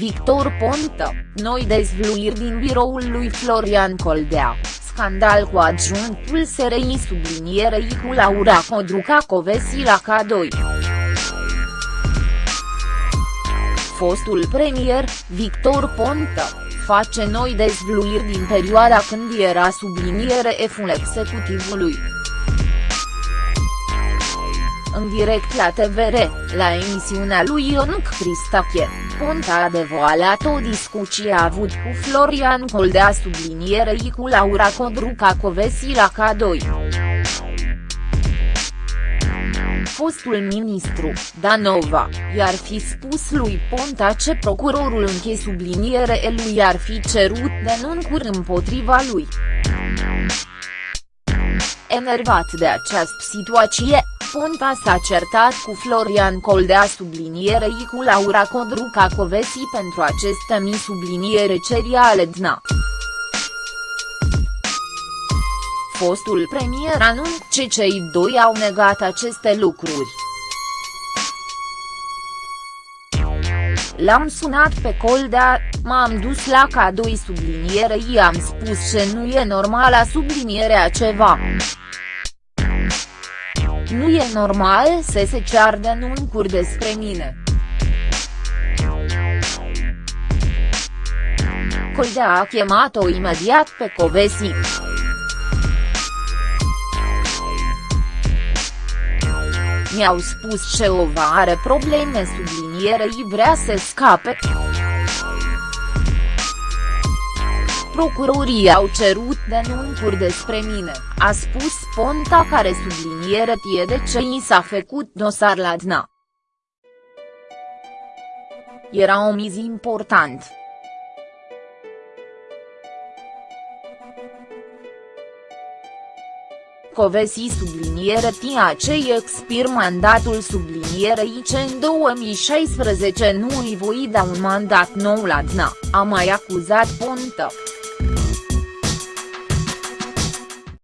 Victor Ponta, noi dezvluiri din biroul lui Florian Coldea, scandal cu adjunctul SRI sublinierei cu Laura Codruca Covesi la K2. Fostul premier, Victor Ponta, face noi dezvluiri din perioada când era subliniere eful executivului în direct la TVR, la emisiunea lui Ionuc Cristache, Ponta a devoalat o discuție avut cu Florian Coldea sublinierei cu Laura Codruca Covesi la K2 fostul ministru, Danova, i-ar fi spus lui Ponta ce procurorul înche subliniere lui ar fi cerut denunțuri împotriva lui. Enervat de această situație, Ponta s-a certat cu Florian Coldea sublinierei cu Laura Codruca Covesi pentru aceste mi subliniere cereale DNA. Fostul premier anunță ce cei doi au negat aceste lucruri. L-am sunat pe Coldea, m-am dus la K2 sublinierei i-am spus ce nu e normal la sublinierea ceva. Nu e normal să se cear denunțuri despre mine. Coldea a chemat-o imediat pe Covesi. Mi-au spus ce ova are probleme sublinierei vrea să scape. Procurorii au cerut denunțuri despre mine, a spus Ponta care subliniere tie de ce i s-a făcut dosar la DNA. Era o miz important. Covesi subliniere tia ce expir mandatul sublinierei ce în 2016 nu îi voi da un mandat nou la DNA, a mai acuzat Ponta.